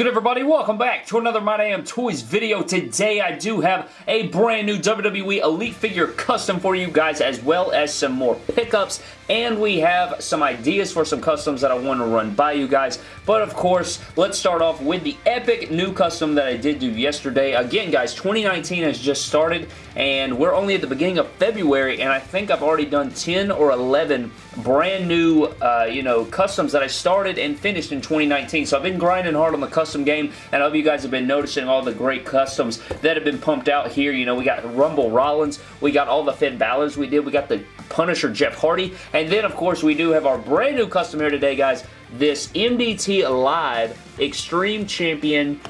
good everybody? Welcome back to another My Damn Toys video. Today I do have a brand new WWE Elite figure custom for you guys as well as some more pickups and we have some ideas for some customs that I want to run by you guys. But of course, let's start off with the epic new custom that I did do yesterday. Again guys, 2019 has just started and we're only at the beginning of February and I think I've already done 10 or 11 brand new, uh, you know, customs that I started and finished in 2019. So I've been grinding hard on the custom game, and I hope you guys have been noticing all the great customs that have been pumped out here. You know, we got Rumble Rollins, we got all the Finn Balor's we did, we got the Punisher Jeff Hardy, and then, of course, we do have our brand new custom here today, guys, this MDT Live Extreme Champion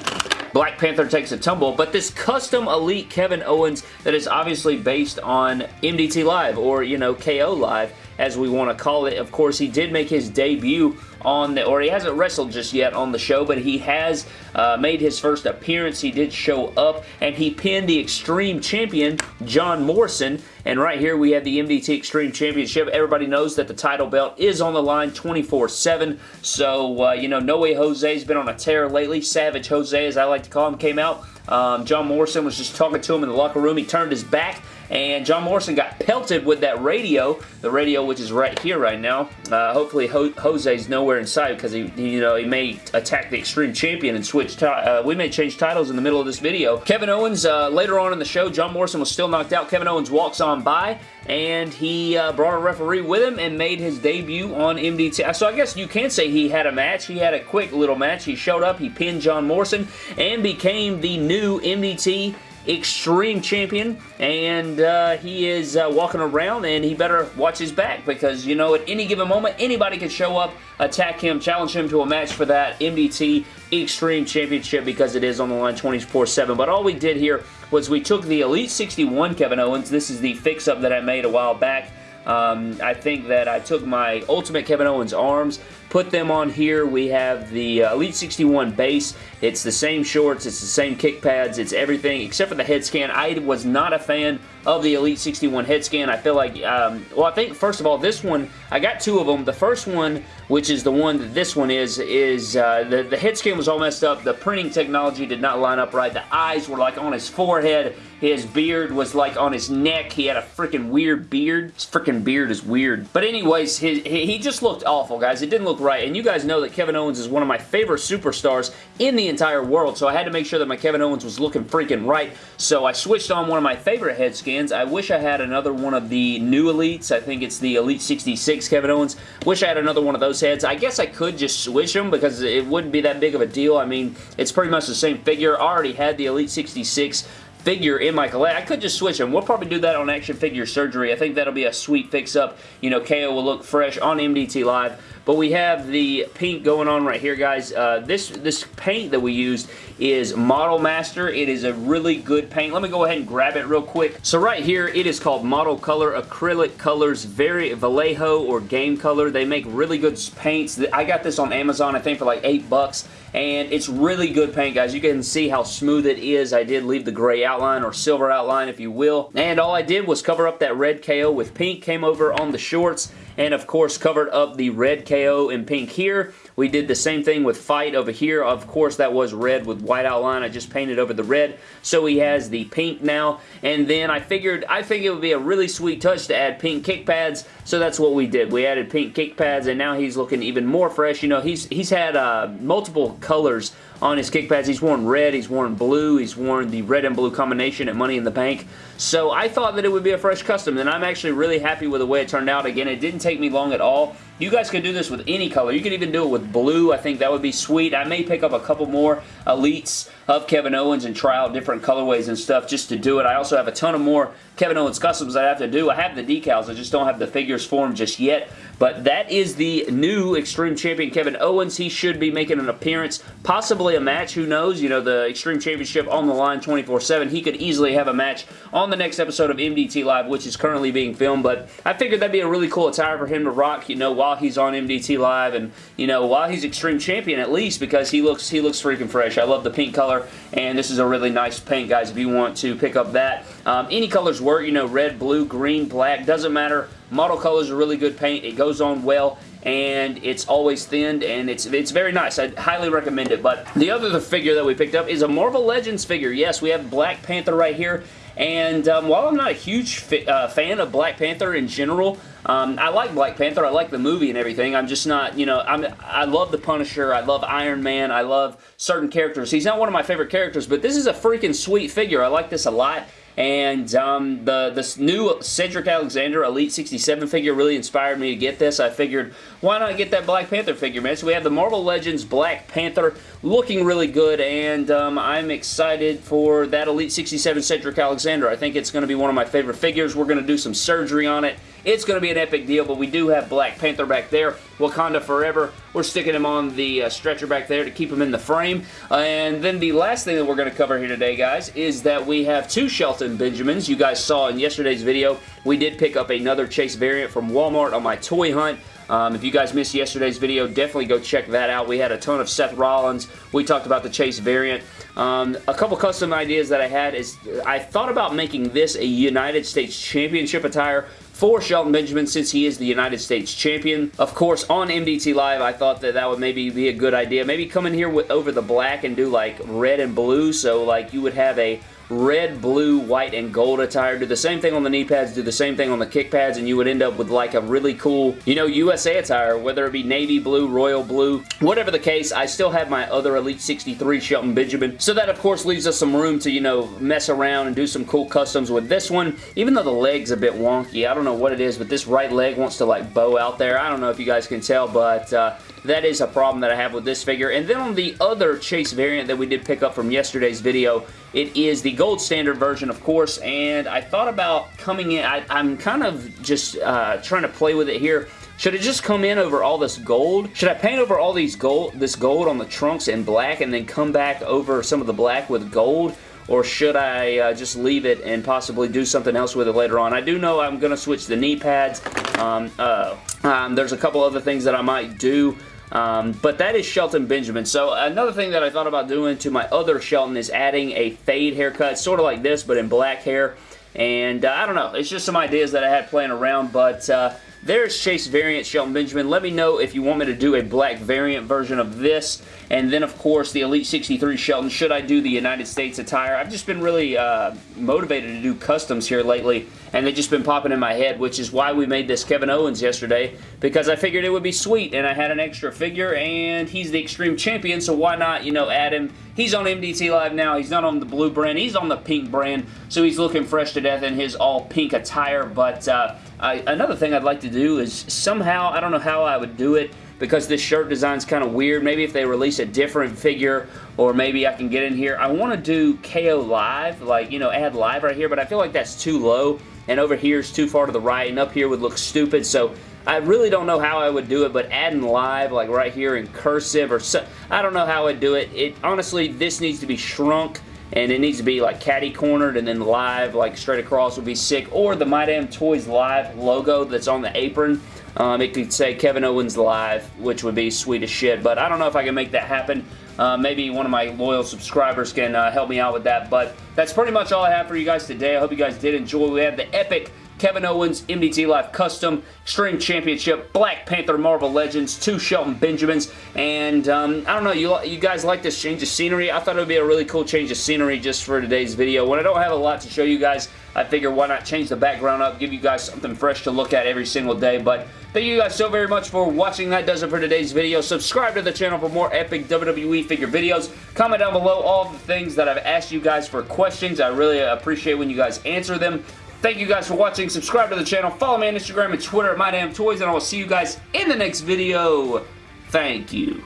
Black Panther takes a tumble, but this custom Elite Kevin Owens that is obviously based on MDT Live, or, you know, KO Live, as we want to call it. Of course, he did make his debut on the, or he hasn't wrestled just yet on the show, but he has uh, made his first appearance. He did show up, and he pinned the Extreme Champion, John Morrison, and right here we have the MDT Extreme Championship. Everybody knows that the title belt is on the line 24-7, so, uh, you know, No Way Jose's been on a tear lately. Savage Jose, as I like to call him, came out. Um, John Morrison was just talking to him in the locker room. He turned his back, and John Morrison got pelted with that radio, the radio which is right here right now. Uh, hopefully Ho Jose's nowhere in sight because he, you know, he may attack the Extreme Champion and switch. Uh, we may change titles in the middle of this video. Kevin Owens, uh, later on in the show, John Morrison was still knocked out. Kevin Owens walks on by and he uh, brought a referee with him and made his debut on MDT. So I guess you can say he had a match. He had a quick little match. He showed up, he pinned John Morrison, and became the new MDT Extreme Champion, and uh, he is uh, walking around, and he better watch his back because, you know, at any given moment, anybody could show up, attack him, challenge him to a match for that MDT Extreme Championship because it is on the line 24-7. But all we did here was we took the Elite 61 Kevin Owens. This is the fix-up that I made a while back. Um, I think that I took my Ultimate Kevin Owens arms, put them on here. We have the uh, Elite 61 base. It's the same shorts. It's the same kick pads. It's everything except for the head scan. I was not a fan of the Elite 61 head scan. I feel like, um, well, I think, first of all, this one, I got two of them. The first one, which is the one that this one is, is uh, the, the head scan was all messed up. The printing technology did not line up right. The eyes were like on his forehead. His beard was like on his neck. He had a freaking weird beard. His freaking beard is weird. But anyways, his, he just looked awful, guys. It didn't look right. And you guys know that Kevin Owens is one of my favorite superstars in the entire world. So I had to make sure that my Kevin Owens was looking freaking right. So I switched on one of my favorite head scans. I wish I had another one of the new Elites. I think it's the Elite 66 Kevin Owens. Wish I had another one of those heads. I guess I could just switch them because it wouldn't be that big of a deal. I mean, it's pretty much the same figure. I already had the Elite 66 figure in my collection. I could just switch them. We'll probably do that on Action Figure Surgery. I think that'll be a sweet fix-up. You know, KO will look fresh on MDT Live. But we have the paint going on right here, guys. Uh, this, this paint that we used is Model Master. It is a really good paint. Let me go ahead and grab it real quick. So right here, it is called Model Color Acrylic Colors Very Vallejo or Game Color. They make really good paints. I got this on Amazon, I think, for like 8 bucks and it's really good paint guys you can see how smooth it is I did leave the gray outline or silver outline if you will and all I did was cover up that red KO with pink came over on the shorts and of course covered up the red KO in pink here. We did the same thing with Fight over here. Of course, that was red with white outline. I just painted over the red. So he has the pink now. And then I figured, I think it would be a really sweet touch to add pink kick pads. So that's what we did. We added pink kick pads and now he's looking even more fresh. You know, he's, he's had uh, multiple colors on his kick pads. He's worn red, he's worn blue, he's worn the red and blue combination at Money in the Bank. So I thought that it would be a fresh custom, and I'm actually really happy with the way it turned out. Again, it didn't take me long at all. You guys can do this with any color. You can even do it with blue. I think that would be sweet. I may pick up a couple more Elites of Kevin Owens and try out different colorways and stuff just to do it. I also have a ton of more Kevin Owens customs I have to do. I have the decals. I just don't have the figures for them just yet. But that is the new Extreme Champion Kevin Owens. He should be making an appearance, possibly a match. Who knows? You know, the Extreme Championship on the line 24-7. He could easily have a match on the next episode of MDT Live, which is currently being filmed. But I figured that'd be a really cool attire for him to rock, you know, while he's on MDT Live and, you know, while he's Extreme Champion at least because he looks he looks freaking fresh. I love the pink color and this is a really nice paint, guys, if you want to pick up that. Um, any colors work, you know, red, blue, green, black, doesn't matter. Model colors are really good paint. It goes on well and it's always thinned, and it's it's very nice. I highly recommend it. But the other figure that we picked up is a Marvel Legends figure. Yes, we have Black Panther right here, and um, while I'm not a huge uh, fan of Black Panther in general, um, I like Black Panther. I like the movie and everything. I'm just not, you know, I'm, I love the Punisher. I love Iron Man. I love certain characters. He's not one of my favorite characters, but this is a freaking sweet figure. I like this a lot. And um, the this new Cedric Alexander Elite 67 figure really inspired me to get this. I figured, why not get that Black Panther figure, man? So we have the Marvel Legends Black Panther looking really good, and um, I'm excited for that Elite 67 Cedric Alexander. I think it's going to be one of my favorite figures. We're going to do some surgery on it it's going to be an epic deal, but we do have Black Panther back there. Wakanda Forever. We're sticking him on the uh, stretcher back there to keep him in the frame. Uh, and then the last thing that we're going to cover here today, guys, is that we have two Shelton Benjamins. You guys saw in yesterday's video, we did pick up another Chase variant from Walmart on my toy hunt. Um, if you guys missed yesterday's video, definitely go check that out. We had a ton of Seth Rollins. We talked about the Chase variant. Um, a couple custom ideas that I had is I thought about making this a United States Championship attire for Shelton Benjamin since he is the United States Champion. Of course, on MDT Live, I thought that that would maybe be a good idea. Maybe come in here with over the black and do like red and blue, so like you would have a red, blue, white, and gold attire. Do the same thing on the knee pads, do the same thing on the kick pads, and you would end up with like a really cool, you know, USA attire, whether it be navy blue, royal blue, whatever the case, I still have my other Elite 63 Shelton Benjamin. So that, of course, leaves us some room to, you know, mess around and do some cool customs with this one. Even though the leg's a bit wonky, I don't know what it is, but this right leg wants to, like, bow out there. I don't know if you guys can tell, but uh, that is a problem that I have with this figure. And then on the other Chase variant that we did pick up from yesterday's video, it is the gold standard version, of course, and I thought about coming in. I, am kind of just uh, trying to play with it here. Should it just come in over all this gold? Should I paint over all these gold, this gold on the trunks in black and then come back over some of the black with gold? Or should I uh, just leave it and possibly do something else with it later on? I do know I'm going to switch the knee pads. Um, uh, um, there's a couple other things that I might do. Um, but that is Shelton Benjamin. So another thing that I thought about doing to my other Shelton is adding a fade haircut, sort of like this, but in black hair. And uh, I don't know, it's just some ideas that I had playing around, but uh, there's Chase variant Shelton Benjamin. Let me know if you want me to do a black variant version of this. And then, of course, the Elite 63 Shelton. Should I do the United States attire? I've just been really uh, motivated to do customs here lately. And they've just been popping in my head, which is why we made this Kevin Owens yesterday. Because I figured it would be sweet. And I had an extra figure. And he's the Extreme Champion. So why not, you know, add him. He's on MDT Live now. He's not on the blue brand. He's on the pink brand. So he's looking fresh to death in his all pink attire. But... Uh, I, another thing I'd like to do is somehow, I don't know how I would do it, because this shirt design is kind of weird. Maybe if they release a different figure or maybe I can get in here. I want to do KO Live, like, you know, add live right here, but I feel like that's too low and over here is too far to the right and up here would look stupid, so I really don't know how I would do it, but adding live, like right here in cursive or so, I don't know how I'd do it. It Honestly, this needs to be shrunk and it needs to be like caddy cornered and then live like straight across would be sick. Or the My Damn Toys Live logo that's on the apron um, it could say Kevin Owens Live which would be sweet as shit. But I don't know if I can make that happen. Uh, maybe one of my loyal subscribers can uh, help me out with that. But that's pretty much all I have for you guys today. I hope you guys did enjoy. We have the epic Kevin Owens, MDT Live Custom, Extreme Championship, Black Panther Marvel Legends, two Shelton Benjamins, and um, I don't know, you, you guys like this change of scenery? I thought it would be a really cool change of scenery just for today's video. When I don't have a lot to show you guys, I figure why not change the background up, give you guys something fresh to look at every single day, but thank you guys so very much for watching. That does it for today's video. Subscribe to the channel for more epic WWE figure videos. Comment down below all the things that I've asked you guys for questions. I really appreciate when you guys answer them. Thank you guys for watching. Subscribe to the channel. Follow me on Instagram and Twitter at MyDamnToys, and I will see you guys in the next video. Thank you.